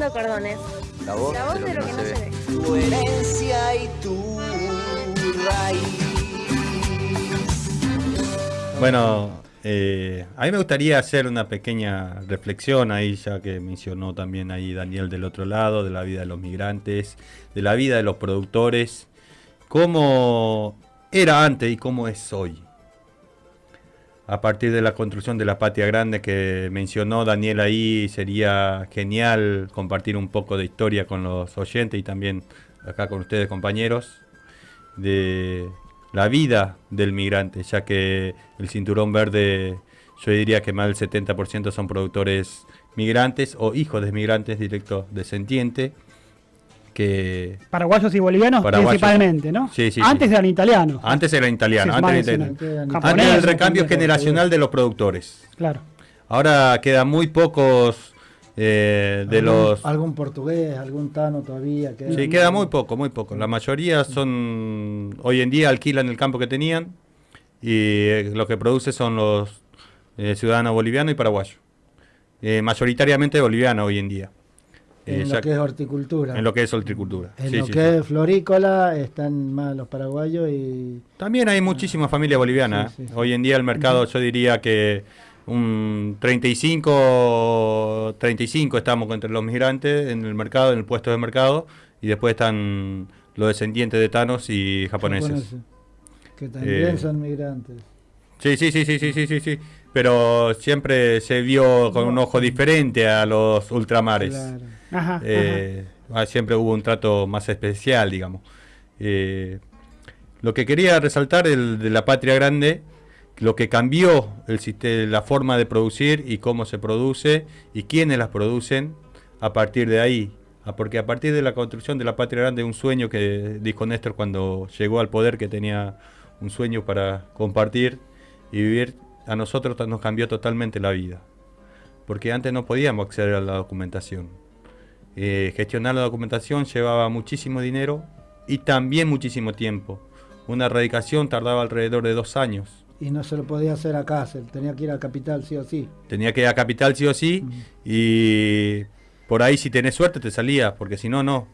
cordones. La voz, La voz de lo que no se ve. Tu herencia y tu raíz. Bueno, eh, a mí me gustaría hacer una pequeña reflexión ahí, ya que mencionó también ahí Daniel del otro lado, de la vida de los migrantes, de la vida de los productores, cómo era antes y cómo es hoy. A partir de la construcción de la patria grande que mencionó Daniel ahí, sería genial compartir un poco de historia con los oyentes y también acá con ustedes compañeros, de la vida del migrante, ya que el cinturón verde, yo diría que más del 70% son productores migrantes o hijos de migrantes directos descendientes. Que Paraguayos y bolivianos Paraguayos. principalmente, ¿no? Sí, sí, Antes sí. eran italianos. antes eran italianos, Sí, antes, era italiano. Quedan- Japonés, Antes del recambio japonés, generacional de los productores. Claro. Ahora quedan muy pocos eh, de algún, los... algún portugués, algún tano todavía. Queda Sí, queda muy poco, muy poco. La mayoría son, hoy en día alquilan el campo que tenían y eh, lo que produce son los eh, ciudadanos bolivianos y paraguayos. Eh, mayoritariamente bolivianos hoy en día. En ya- lo que es horticultura. en lo que es horticultura. En Sí, lo sí, que sí. es florícola están más los paraguayos y También hay muchísimas familias bolivianas. Sí, sí, sí. Hoy en día el mercado, yo diría que un 35, 35 estamos entre los migrantes en el mercado, en el puesto de mercado, y después están los descendientes de tanos y japoneses. que también Eh, son migrantes. Sí, sí, sí, sí, sí, sí, sí. Pero siempre se vio con un ojo diferente a los ultramares. Claro. Ajá. Eh, ah, siempre hubo un trato más especial, digamos. Eh, lo que quería resaltar el de la patria grande, lo que cambió el la forma de producir y cómo se produce y quiénes las producen a partir de ahí. Ah, Porque a partir de la construcción de la patria grande, un sueño que dijo Néstor cuando llegó al poder, que tenía un sueño para compartir y vivir, a nosotros nos cambió totalmente la vida. Porque antes no podíamos acceder a la documentación. Eh, gestionar la documentación llevaba muchísimo dinero y también muchísimo tiempo. Una erradicación tardaba alrededor de dos años. Y no se lo podía hacer acá, se tenía que ir a capital sí o sí. Tenía que ir a capital sí o sí y por ahí si tenés suerte te salías, porque si no, no.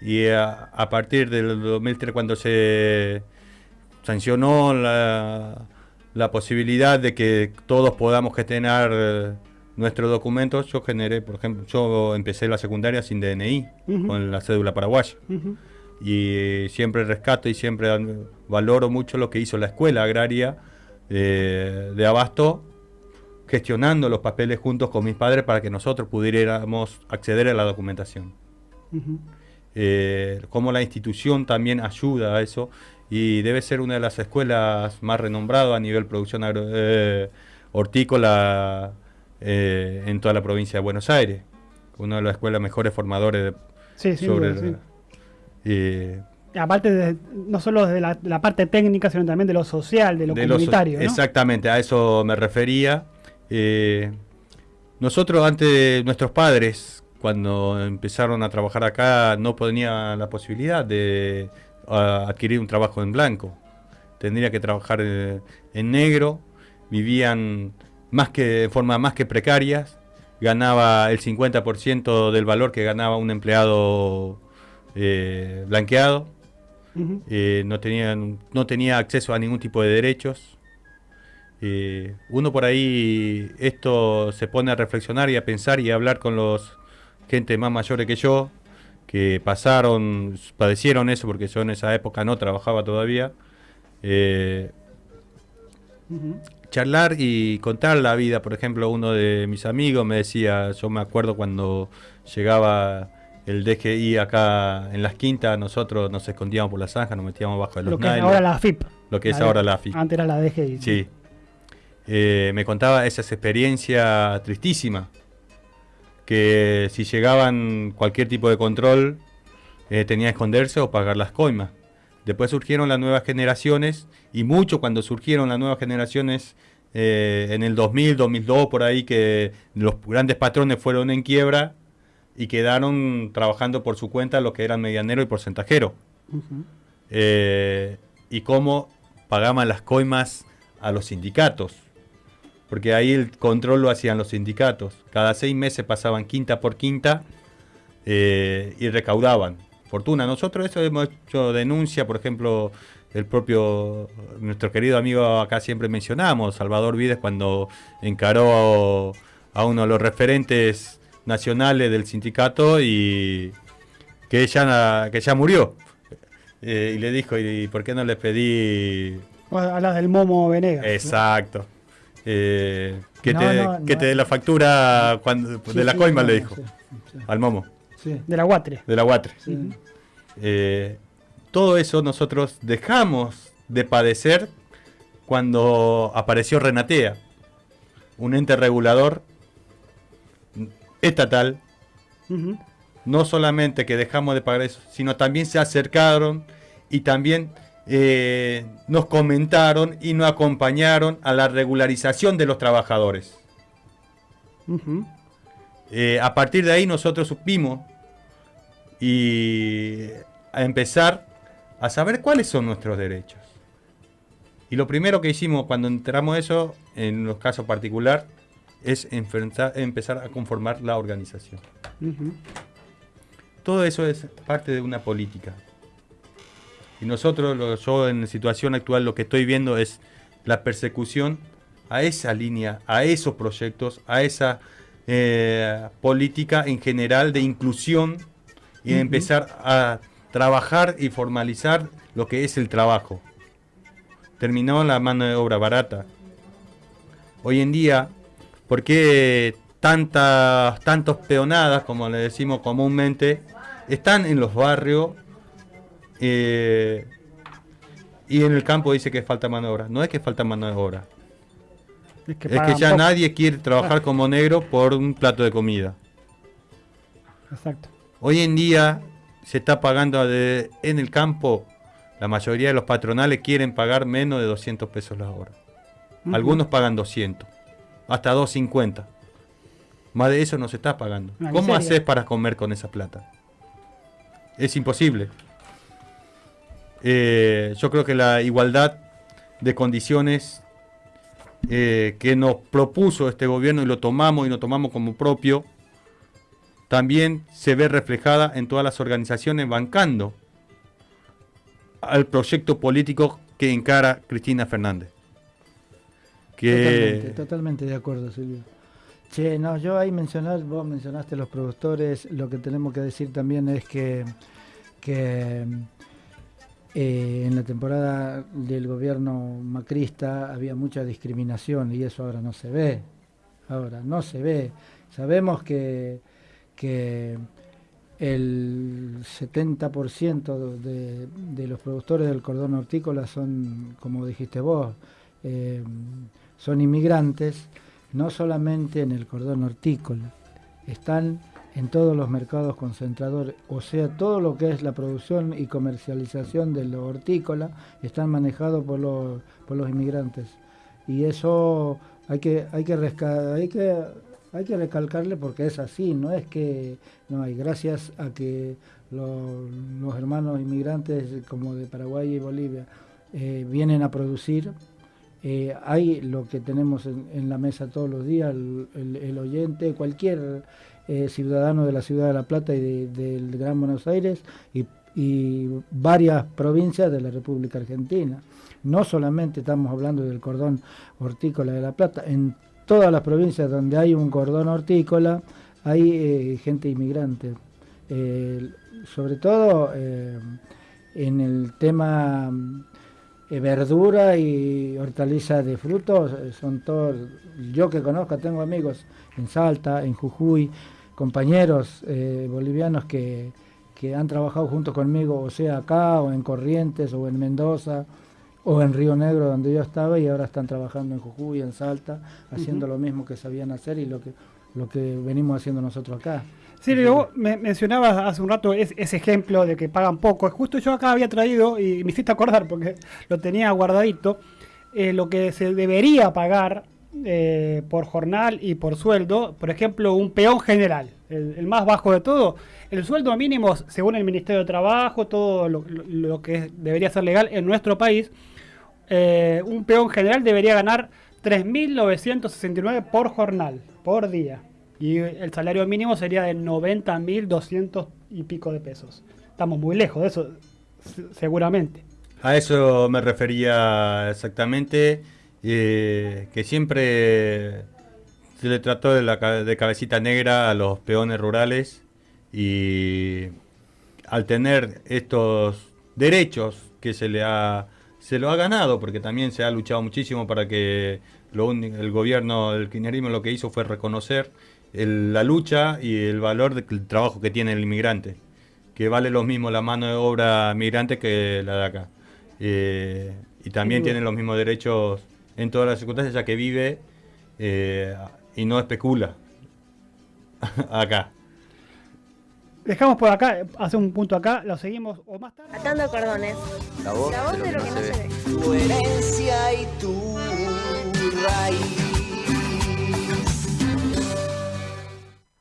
Y a, a partir del 2003 cuando se sancionó la, la posibilidad de que todos podamos gestionar eh, nuestros documentos, yo generé, por ejemplo, yo empecé la secundaria sin DNI, Ujú. con la cédula paraguaya. Ujú. y eh, siempre rescato y siempre valoro mucho lo que hizo la escuela agraria eh, de Abasto, gestionando los papeles juntos con mis padres para que nosotros pudiéramos acceder a la documentación. Eh, cómo la institución también ayuda a eso y debe ser una de las escuelas más renombradas a nivel producción agro- eh, hortícola eh, en toda la provincia de Buenos Aires. Una de las escuelas mejores formadores de, Sí, sin sobre sí. eh, Aparte, de, no solo de la, la parte técnica, sino también de lo social, de lo comunitario. ¿no? Exactamente, a eso me refería. Eh, nosotros antes, nuestros padres, cuando empezaron a trabajar acá, no tenían la posibilidad de adquirir un trabajo en blanco. Tendría que trabajar eh, en negro, vivían más que, de forma más que precarias, ganaba el 50% del valor que ganaba un empleado eh, blanqueado. Eh, no, tenían, no tenía acceso a ningún tipo de derechos. Eh, uno por ahí esto se pone a reflexionar y a pensar y a hablar con los gente más mayores que yo, que pasaron, padecieron eso, porque yo en esa época no trabajaba todavía. Eh, charlar y contar la vida. Por ejemplo, uno de mis amigos me decía, yo me acuerdo cuando llegaba el DGI acá en las quintas, nosotros nos escondíamos por la zanja, nos metíamos bajo de los Lo que es ahora la FIP. lo que es La ahora la AFI. Antes era la DGI. Sí. Eh, me contaba esas experiencias tristísimas, que si llegaban cualquier tipo de control, eh, tenía que esconderse o pagar las coimas. Después surgieron las nuevas generaciones, y mucho cuando surgieron las nuevas generaciones eh, en el 2000, 2002, por ahí, que los grandes patrones fueron en quiebra y quedaron trabajando por su cuenta los que eran medianero y porcentajero eh, y cómo pagaban las coimas a los sindicatos. Porque ahí el control lo hacían los sindicatos. Cada seis meses pasaban quinta por quinta eh, y recaudaban fortuna. Nosotros eso hemos hecho denuncia, por ejemplo, el propio, nuestro querido amigo acá siempre mencionamos, Salvador Vides, cuando encaró a, uno de los referentes nacionales del sindicato y que ya, que ya murió. Eh, y le dijo, ¿y por qué no le pedí A la del Momo Venegas. Exacto. Eh, que No, te, no, que no. te dé la factura cuando, Sí, de la sí, coima, le dijo. sí, sí, Al momo, sí, De la Guatre. de la guatre. sí. Eh, todo eso nosotros dejamos de padecer cuando apareció Renatea, un ente regulador estatal. No solamente que dejamos de pagar eso, sino también se acercaron y también eh, nos comentaron y nos acompañaron a la regularización de los trabajadores. Eh, a partir de ahí nosotros supimos y a empezar a saber cuáles son nuestros derechos. Y lo primero que hicimos cuando entramos eso, en los casos particular, es enfrentar- empezar a conformar la organización. Todo eso es parte de una política. Y nosotros, lo- yo en la situación actual, lo que estoy viendo es la persecución a esa línea, a esos proyectos, a esa eh, política en general de inclusión y de empezar a trabajar y formalizar lo que es el trabajo. Terminó la mano de obra barata. Hoy en día, ¿por qué tantas, tantos peonadas, como le decimos comúnmente, están en los barrios eh, y en el campo dice que falta mano de obra? No es que falta mano de obra, Es que, es que pagan ya poco. nadie quiere trabajar como negro por un plato de comida. Exacto. Hoy en día se está pagando de- en el campo, la mayoría de los patronales quieren pagar menos de 200 pesos la hora. Algunos pagan 200, hasta 250. Más de eso no se está pagando. Una ¿Cómo haces para comer con esa plata? Es imposible. Eh, yo creo que la igualdad de condiciones eh, que nos propuso este gobierno y lo tomamos y lo tomamos como propio, también se ve reflejada en todas las organizaciones bancando al proyecto político que encara Cristina Fernández. Totalmente, Que totalmente de acuerdo, Silvio. Che, no, yo ahí mencionar, vos mencionaste los productores, lo que tenemos que decir también es que, que eh, en la temporada del gobierno macrista había mucha discriminación y eso ahora no se ve. Ahora no se ve. Sabemos que, el 70% de, de los productores del cordón hortícola son, como dijiste vos, eh, son inmigrantes, no solamente en el cordón hortícola, están en todos los mercados concentradores, o sea, todo lo que es la producción y comercialización de lo hortícola están manejados por los, por los inmigrantes. Y eso hay que, hay que, hay que, hay que recalcarle porque es así, no es que no hay, gracias a que lo- los hermanos inmigrantes como de Paraguay y Bolivia eh, vienen a producir, eh, hay lo que tenemos en, la mesa todos los días, el oyente, cualquier eh, ciudadano de la ciudad de La Plata y de- del Gran Buenos Aires y, varias provincias de la República Argentina. No solamente estamos hablando del cordón hortícola de La Plata, en todas las provincias donde hay un cordón hortícola hay eh, gente inmigrante. Eh, sobre todo eh, en el tema verdura y hortalizas de frutos, eh, son todos, yo que conozco, tengo amigos en Salta, en Jujuy, compañeros eh, bolivianos que, que han trabajado junto conmigo, o sea acá, o en Corrientes, o en Mendoza, o en Río Negro, donde yo estaba, y ahora están trabajando en Jujuy, en Salta, haciendo lo mismo que sabían hacer y lo que, lo que venimos haciendo nosotros acá. Silvio, vos me mencionabas hace un rato es- ese ejemplo de que pagan poco. Justo yo acá había traído, y me hiciste acordar porque lo tenía guardadito, eh, lo que se debería pagar eh, por jornal y por sueldo. Por ejemplo, un peón general, el, el más bajo de todo. El sueldo mínimo, según el Ministerio de Trabajo, todo lo, que debería ser legal en nuestro país, eh, un peón general debería ganar 3.969 por jornal, por día. Y el salario mínimo sería de 90.200 y pico de pesos. Estamos muy lejos de eso, se- seguramente. A eso me refería exactamente, eh, que siempre se le trató de, la, de cabecita negra a los peones rurales y al tener estos derechos que se le ha se lo ha ganado porque también se ha luchado muchísimo para que lo el gobierno del kirchnerismo lo que hizo fue reconocer el- la lucha y el valor del trabajo que tiene el inmigrante que vale lo mismo la mano de obra migrante que la de acá. Eh, y también Sin duda. tiene los mismos derechos en todas las circunstancias, ya que vive eh, y no especula acá. Dejamos por acá, hace un punto acá, lo seguimos o más tarde. Atando cordones. La voz, La voz de lo que no se ve. Tu herencia y tu raíz.